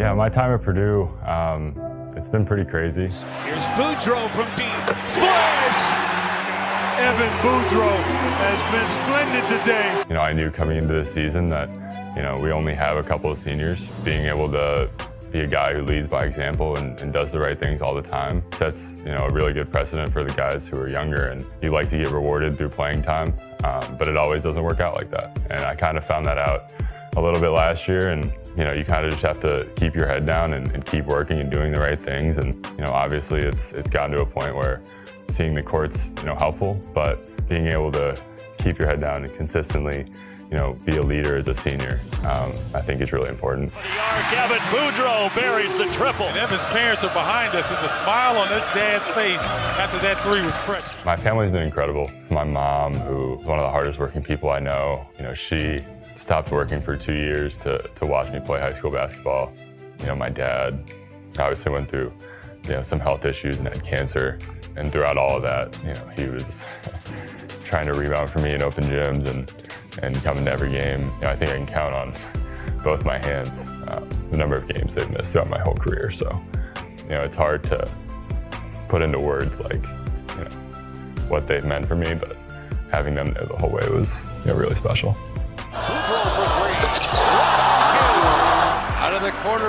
Yeah, my time at Purdue, um, it's been pretty crazy. Here's Boudreau from deep. Splash! Evan Boudreau has been splendid today. You know, I knew coming into the season that, you know, we only have a couple of seniors. Being able to be a guy who leads by example and, and, does the right things all the time sets, you know, a really good precedent for the guys who are younger and you like to get rewarded through playing time, um, but it always doesn't work out like that. And I kind of found that out a little bit last year and you know, you kind of just have to keep your head down and, and, keep working and doing the right things. And, you know, obviously it's, it's gotten to a point where seeing the court's, you know, helpful, but being able to keep your head down and consistently, you know, be a leader as a senior, um, I think is really important. Evan Boudreau buries the triple. And Evan's parents are behind us, and the smile on his dad's face after that three was precious. My family's been incredible. My mom, who is one of the hardest working people I know, you know, she stopped working for two years to, to watch me play high school basketball. You know, my dad obviously went through, you know, some health issues and had cancer. And throughout all of that, you know, he was trying to rebound for me in open gyms and, and coming to every game. You know, I think I can count on both my hands uh, the number of games they've missed throughout my whole career. So, you know, it's hard to put into words like, you know, what they've meant for me, but having them there the whole way was, you know, really special.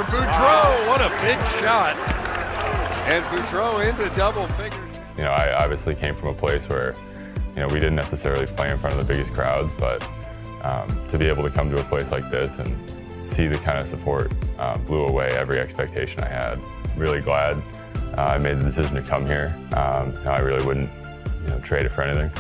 Of the Boudreau. What a big shot. And Boudreau into double figures. You know, I obviously came from a place where, you know, we didn't necessarily play in front of the biggest crowds, but um, to be able to come to a place like this and see the kind of support uh, blew away every expectation I had. Really glad uh, I made the decision to come here. Um, I really wouldn't you know, trade it for anything.